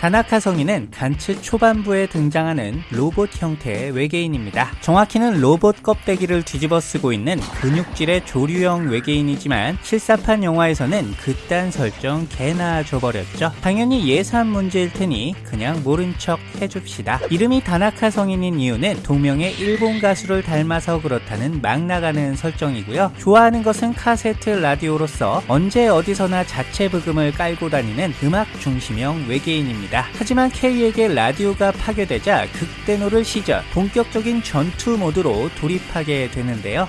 다나카 성인은 간츠 초반부에 등장하는 로봇 형태의 외계인입니다. 정확히는 로봇 껍데기를 뒤집어 쓰고 있는 근육질의 조류형 외계인이지만 실사판 영화에서는 그딴 설정 개나 줘버렸죠. 당연히 예산 문제일 테니 그냥 모른 척 해줍시다. 이름이 다나카 성인인 이유는 동명의 일본 가수를 닮아서 그렇다는 막 나가는 설정이고요. 좋아하는 것은 카세트 라디오로서 언제 어디서나 자체 부금을 깔고 다니는 음악 중심형 외계인입니다. 있습니다. 하지만 K에게 라디오가 파괴되자 극대노를 시전 본격적인 전투 모드로 돌입하게 되는데요.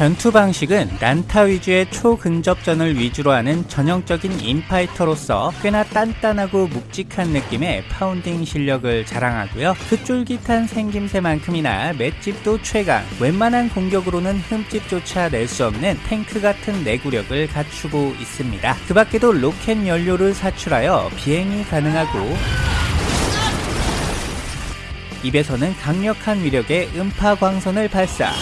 전투 방식은 난타 위주의 초근접전을 위주로 하는 전형적인 인파이터로서 꽤나 단단하고 묵직한 느낌의 파운딩 실력을 자랑하고요. 그 쫄깃한 생김새만큼이나 맷집도 최강, 웬만한 공격으로는 흠집조차 낼 수 없는 탱크 같은 내구력을 갖추고 있습니다. 그 밖에도 로켓 연료를 사출하여 비행이 가능하고 입에서는 강력한 위력의 음파 광선을 발사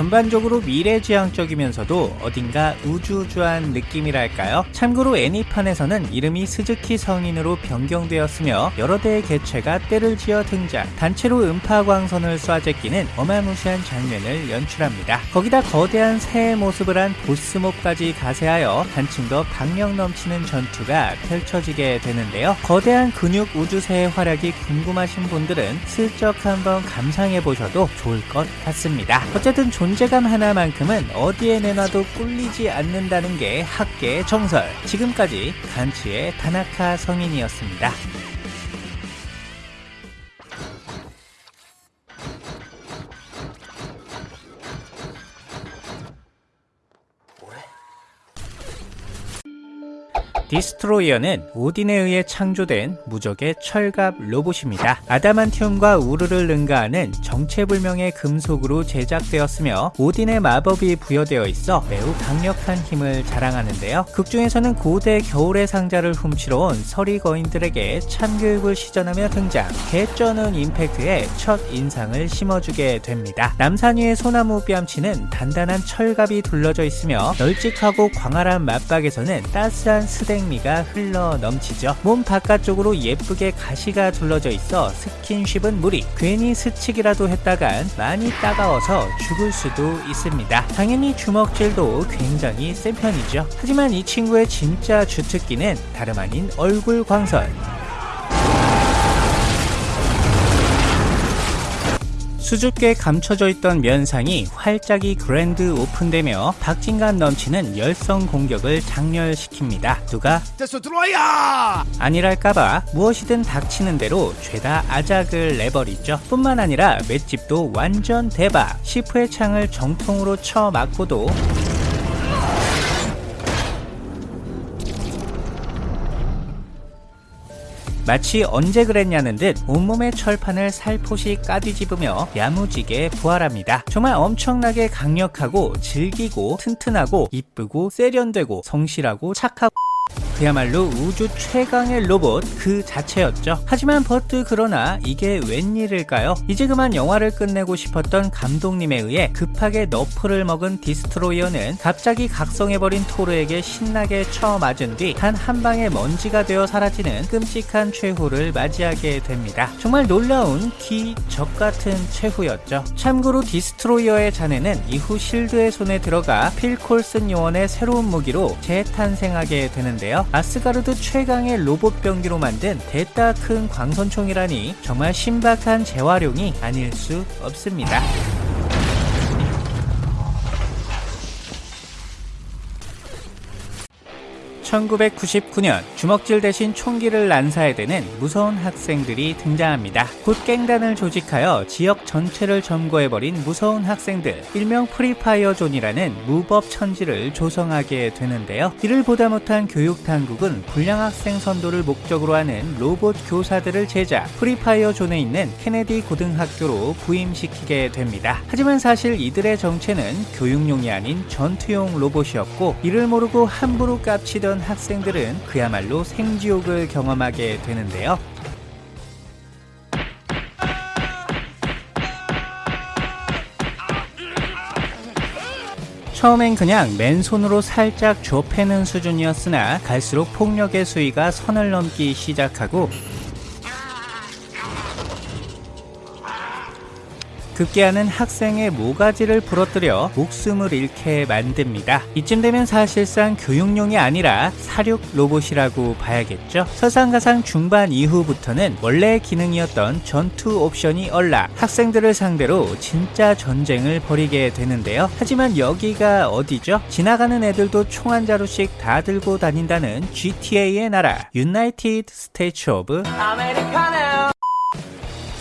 전반적으로 미래지향적이면서도 어딘가 우주우주한 느낌이랄까요? 참고로 애니판에서는 이름이 스즈키 성인으로 변경되었으며 여러 대의 개체가 떼를 지어 등장 단체로 음파광선을 쏴 제끼는 어마무시한 장면을 연출합니다. 거기다 거대한 새의 모습을 한 보스몹까지 가세하여 한층 더 박력 넘치는 전투가 펼쳐지게 되는데요. 거대한 근육 우주새의 활약이 궁금하신 분들은 슬쩍 한번 감상해 보셔도 좋을 것 같습니다. 어쨌든 존 존재감 하나만큼은 어디에 내놔도 꿀리지 않는다는 게 학계의 정설. 지금까지 간츠의 다나카 성인이었습니다. 디스트로이어는 오딘에 의해 창조된 무적의 철갑 로봇입니다. 아다만티움과 우르를 능가하는 정체불명의 금속으로 제작되었으며 오딘의 마법이 부여되어 있어 매우 강력한 힘을 자랑하는데요. 극중에서는 고대 겨울의 상자를 훔치러 온 서리 거인들에게 참교육을 시전하며 등장 개쩌는 임팩트의 첫 인상을 심어주게 됩니다. 남산 위의 소나무 뺨치는 단단한 철갑이 둘러져 있으며 널찍하고 광활한 맞박에서는 따스한 스댕 생미가 흘러 넘치죠. 몸 바깥쪽으로 예쁘게 가시가 둘러져 있어 스킨십은 무리. 괜히 스치기라도 했다간 많이 따가워서 죽을 수도 있습니다. 당연히 주먹질도 굉장히 센 편이죠. 하지만 이 친구의 진짜 주특기는 다름 아닌 얼굴 광선. 수줍게 감춰져 있던 면상이 활짝이 그랜드 오픈되며 박진감 넘치는 열성 공격을 장렬시킵니다. 누가 아니랄까봐 무엇이든 닥치는 대로 죄다 아작을 내버리죠. 뿐만 아니라 맷집도 완전 대박. 시프의 창을 정통으로 쳐 맞고도 마치 언제 그랬냐는 듯 온몸의 철판을 살포시 까뒤집으며 야무지게 부활합니다. 정말 엄청나게 강력하고 질기고 튼튼하고 이쁘고 세련되고 성실하고 착하고 그야말로 우주 최강의 로봇 그 자체였죠. 하지만 but 그러나 이게 웬일일까요? 이제 그만 영화를 끝내고 싶었던 감독님에 의해 급하게 nerf를 먹은 디스트로이어는 갑자기 각성해버린 토르에게 신나게 쳐맞은 뒤 단 한 방에 먼지가 되어 사라지는 끔찍한 최후를 맞이하게 됩니다. 정말 놀라운 기적 같은 최후였죠. 참고로 디스트로이어의 잔해는 이후 실드의 손에 들어가 필 콜슨 요원의 새로운 무기로 재탄생하게 되는데요. 아스가르드 최강의 로봇 병기로 만든 대따 큰 광선총이라니 정말 신박한 재활용이 아닐 수 없습니다. 1999년 주먹질 대신 총기를 난사해야 되는 무서운 학생들이 등장합니다. 곧 갱단을 조직하여 지역 전체를 점거해버린 무서운 학생들 일명 Free Fire Zone이라는 무법 천지를 조성하게 되는데요. 이를 보다 못한 교육당국은 불량학생 선도를 목적으로 하는 로봇 교사들을 제작 Free Fire Zone에 있는 케네디 고등학교로 부임시키게 됩니다. 하지만 사실 이들의 정체는 교육용이 아닌 전투용 로봇이었고 이를 모르고 함부로 깝치던 참여한 학생들은 그야말로 생지옥을 경험하게 되는데요. 처음엔 그냥 맨손으로 살짝 좁혀는 수준이었으나 갈수록 폭력의 수위가 선을 넘기 시작하고 급기야는 학생의 모가지를 부러뜨려 목숨을 잃게 만듭니다. 이쯤 되면 사실상 교육용이 아니라 살육 로봇이라고 봐야겠죠. 설상가상 중반 이후부터는 원래 기능이었던 전투 옵션이 얼라 학생들을 상대로 진짜 전쟁을 벌이게 되는데요. 하지만 여기가 어디죠? 지나가는 애들도 총 한 자루씩 다 들고 다닌다는 GTA의 나라 United States of Americano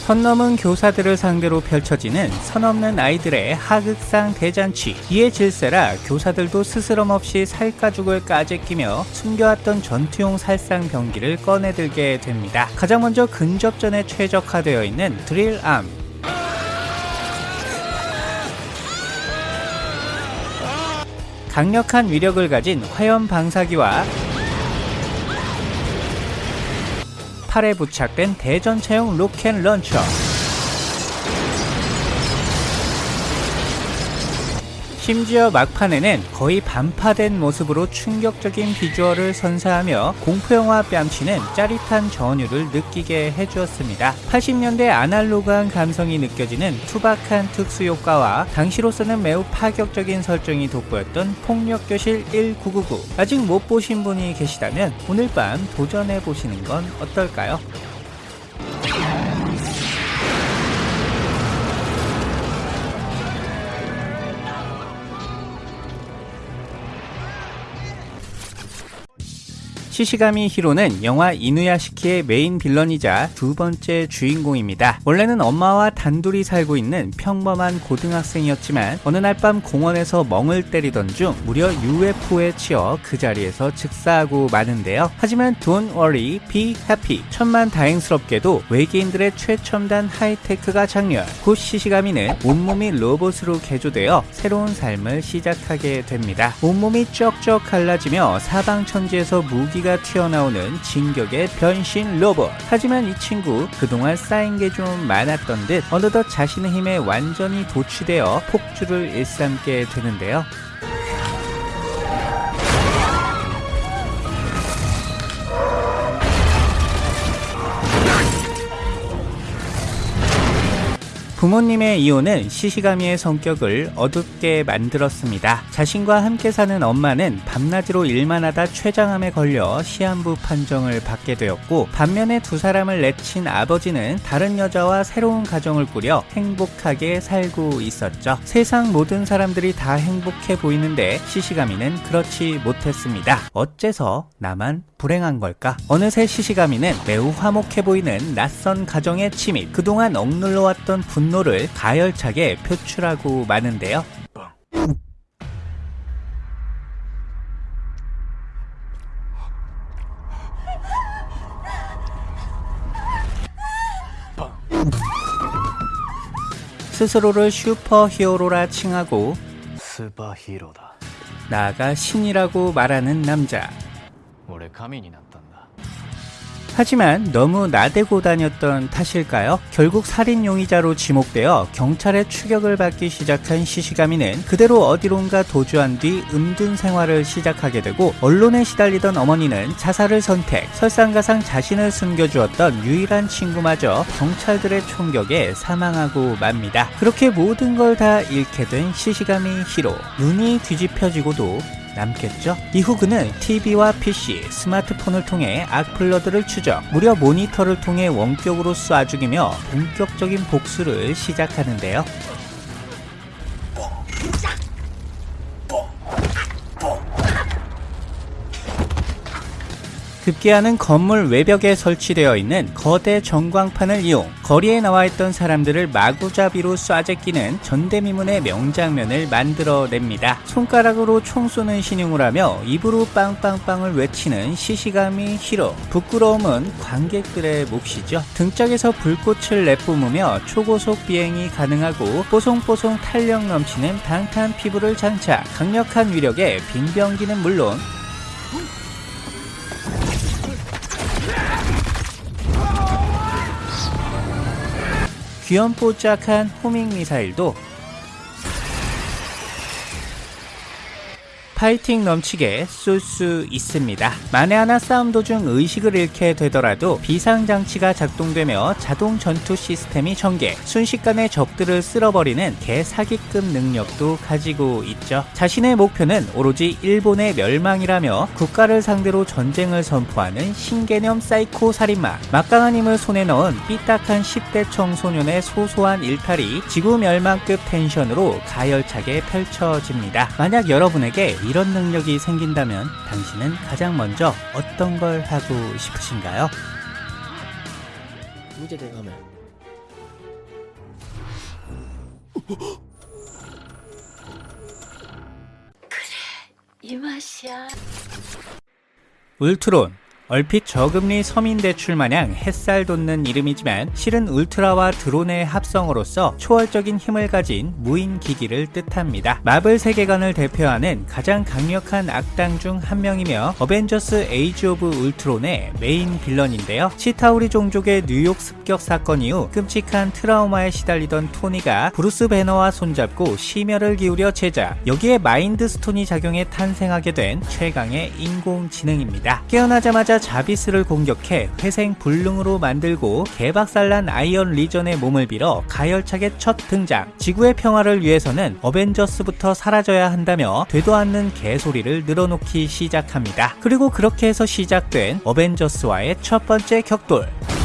선 넘은 교사들을 상대로 펼쳐지는 선 없는 아이들의 하극상 대잔치 이에 질세라 교사들도 스스럼 없이 살가죽을 까재 끼며 숨겨왔던 전투용 살상 병기를 꺼내들게 됩니다. 가장 먼저 근접전에 최적화되어 있는 드릴암 강력한 위력을 가진 화염 방사기와 팔에 부착된 대전차용 로켓 런처 심지어 막판에는 거의 반파된 모습으로 충격적인 비주얼을 선사하며 공포영화 뺨치는 짜릿한 전율을 느끼게 해주었습니다. 80년대 아날로그한 감성이 느껴지는 투박한 특수효과와 당시로서는 매우 파격적인 설정이 돋보였던 폭력교실 1999 아직 못 보신 분이 계시다면 오늘 밤 도전해보시는 건 어떨까요? 시시가미 히로는 영화 이누야시키의 메인 빌런이자 두 번째 주인공입니다. 원래는 엄마와 단둘이 살고 있는 평범한 고등학생이었지만 어느 날 밤 공원에서 멍을 때리던 중 무려 UFO에 치여 그 자리에서 즉사하고 마는데요. 하지만 don't worry, be happy. 천만 다행스럽게도 외계인들의 최첨단 하이테크가 작렬. 곧 시시가미는 온몸이 로봇으로 개조되어 새로운 삶을 시작하게 됩니다. 온몸이 쩍쩍 갈라지며 사방천지에서 무기 가 소리가 튀어나오는 진격의 변신 로봇. 하지만 이 친구 그동안 쌓인 게 좀 많았던 듯 어느덧 자신의 힘에 완전히 도취되어 폭주를 일삼게 되는데요. 부모님의 이혼은 시시가미의 성격을 어둡게 만들었습니다. 자신과 함께 사는 엄마는 밤낮으로 일만 하다 췌장암에 걸려 시한부 판정을 받게 되었고 반면에 두 사람을 내친 아버지는 다른 여자와 새로운 가정을 꾸려 행복하게 살고 있었죠. 세상 모든 사람들이 다 행복해 보이는데 시시가미는 그렇지 못했습니다. 어째서 나만 불행한 걸까? 어느새 시시가미는 매우 화목해 보이는 낯선 가정의 침입, 그동안 억눌러왔던 분노를 가열차게 표출하고 마는데요. 스스로를 슈퍼 히어로라 칭하고 슈퍼히어로다. 나아가 신이라고 말하는 남자. 俺神になったんだ 하지만 너무 나대고 다녔던 탓일까요? 결국 살인 용의자로 지목되어 경찰의 추격을 받기 시작한 시시가미는 그대로 어디론가 도주한 뒤 음둔 생활을 시작하게 되고 언론에 시달리던 어머니는 자살을 선택 설상가상 자신을 숨겨주었던 유일한 친구마저 경찰들의 총격에 사망하고 맙니다. 그렇게 모든 걸 다 잃게 된 시시가미 히로 눈이 뒤집혀지고도 남겠죠? 이후 그는 TV와 PC, 스마트폰을 통해 악플러들을 추적, 무려 모니터를 통해 원격으로 쏴 죽이며 본격적인 복수를 시작하는데요. 급기야는 건물 외벽에 설치되어 있는 거대 전광판을 이용 거리에 나와 있던 사람들을 마구잡이로 쏴제끼는 전대미문의 명장면을 만들어냅니다. 손가락으로 총 쏘는 신용을 하며 입으로 빵빵빵을 외치는 시시감이 히로. 부끄러움은 관객들의 몫이죠. 등짝에서 불꽃을 내뿜으며 초고속 비행이 가능하고 뽀송뽀송 탄력 넘치는 방탄 피부를 장착. 강력한 위력에 빙병기는 물론 귀염뽀짝한 호밍 미사일도 파이팅 넘치게 쏠 수 있습니다. 만에 하나 싸움 도중 의식을 잃게 되더라도 비상장치가 작동되며 자동 전투 시스템이 전개, 순식간에 적들을 쓸어버리는 개사기급 능력도 가지고 있죠. 자신의 목표는 오로지 일본의 멸망이라며 국가를 상대로 전쟁을 선포하는 신개념 사이코 살인마. 막강한 힘을 손에 넣은 삐딱한 10대 청소년의 소소한 일탈이 지구 멸망급 텐션으로 가열차게 펼쳐집니다. 만약 여러분에게 이런 능력이 생긴다면 당신은 가장 먼저 어떤 걸 하고 싶으신가요? 문제 대감을 그래 이 맛이야. 울트론. 얼핏 저금리 서민 대출 마냥 햇살 돋는 이름이지만 실은 울트라와 드론의 합성어로서 초월적인 힘을 가진 무인 기기를 뜻합니다. 마블 세계관을 대표하는 가장 강력한 악당 중 한 명이며 어벤져스 에이지 오브 울트론의 메인 빌런인데요. 치타우리 종족의 뉴욕 습격 사건 이후 끔찍한 트라우마에 시달리던 토니가 브루스 배너와 손잡고 심혈을 기울여 제작 여기에 마인드 스톤이 작용해 탄생하게 된 최강의 인공지능입니다. 깨어나자마자 자비스를 공격해 회생 불능으로 만들고 개박살난 아이언 리전의 몸을 빌어 가열차게 첫 등장. 지구의 평화를 위해서는 어벤져스부터 사라져야 한다며 되도 않는 개소리를 늘어놓기 시작합니다. 그리고 그렇게 해서 시작된 어벤져스와의 첫 번째 격돌.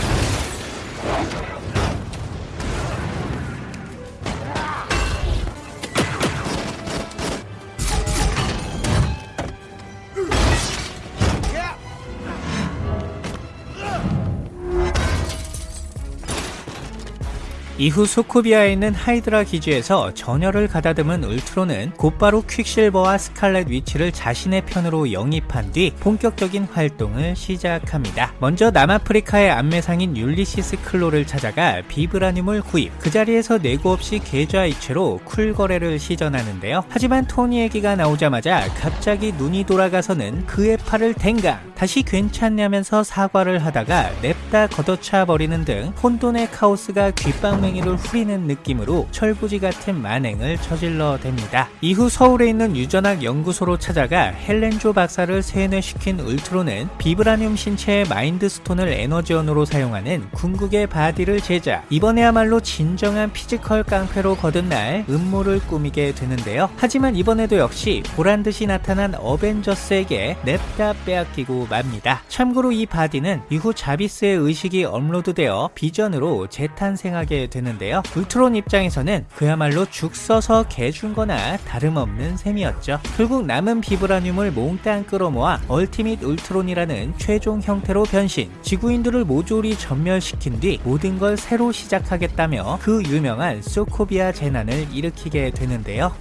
이후 소코비아에 있는 하이드라 기지에서 전열을 가다듬은 울트론은 곧바로 퀵실버와 스칼렛 위치를 자신의 편으로 영입한 뒤 본격적인 활동을 시작합니다. 먼저 남아프리카의 안매상인 율리시스 클로를 찾아가 비브라늄을 구입, 그 자리에서 네고 없이 계좌 이체로 쿨 거래를 시전하는데요. 하지만 토니 얘기가 나오자마자 갑자기 눈이 돌아가서는 그의 팔을 댕강, 다시 괜찮냐면서 사과를 하다가 냅다 걷어차 버리는 등 혼돈의 카오스가 귓방맹이를 후리는 느낌으로 철부지 같은 만행을 저질러 댑니다. 이후 서울에 있는 유전학 연구소로 찾아가 헬렌 조 박사를 세뇌시킨 울트론은 비브라늄 신체의 마인드 스톤을 에너지원으로 사용하는 궁극의 바디를 제작. 이번에야말로 진정한 피지컬 깡패로 거듭날 음모를 꾸미게 되는데요. 하지만 이번에도 역시 보란듯이 나타난 어벤져스에게 냅다 빼앗기고 맙니다. 참고로 이 바디는 이후 자비스의 의식이 업로드되어 비전으로 재탄생하게 되는데요. 울트론 입장에서는 그야말로 죽 써서 개준 거나 다름없는 셈이었죠. 결국 남은 비브라늄을 몽땅 끌어모아 얼티밋 울트론이라는 최종 형태로 변신, 지구인들을 모조리 전멸시킨 뒤 모든 걸 새로 시작하겠다며 그 유명한 소코비아 재난을 일으키게 되는데요.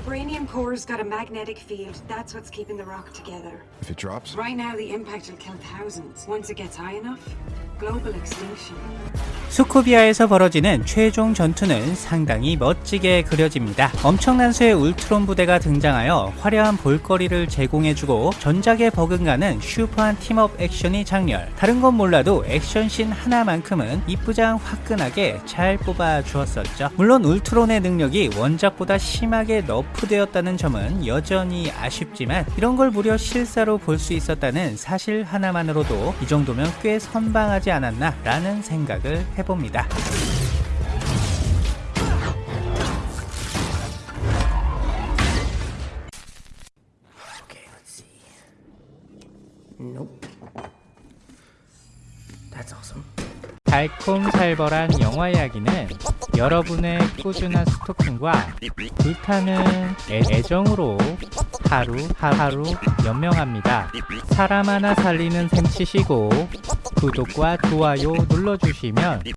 Vibranium core's got a magnetic field. That's what's keeping the rock together. If it drops, Right now, the impact will kill thousands. Once it gets high enough, global extinction. 소코비아에서 벌어지는 최종 전투는 상당히 멋지게 그려집니다. 엄청난 수의 울트론 부대가 등장하여 화려한 볼거리를 제공해주고 전작에 버금가는 슈퍼한 팀업 액션이 장렬. 다른 건 몰라도 액션씬 하나만큼은 이쁘장 화끈하게 잘 뽑아주었었죠. 물론 울트론의 능력이 원작보다 심하게 너프되었다는 점은 여전히 아쉽지만 이런 걸 무려 실사로 볼 수 있었다는 사실 하나만으로도 이 정도면 꽤 선방하지 않았나 라는 생각을 해봅니다. 달콤살벌한 영화 이야기는 여러분의 꾸준한 스토킹과 불타는 애, 애정으로 하루 하루 연명합니다. 사람 하나 살리는 셈 치시고 구독과 좋아요 눌러주시면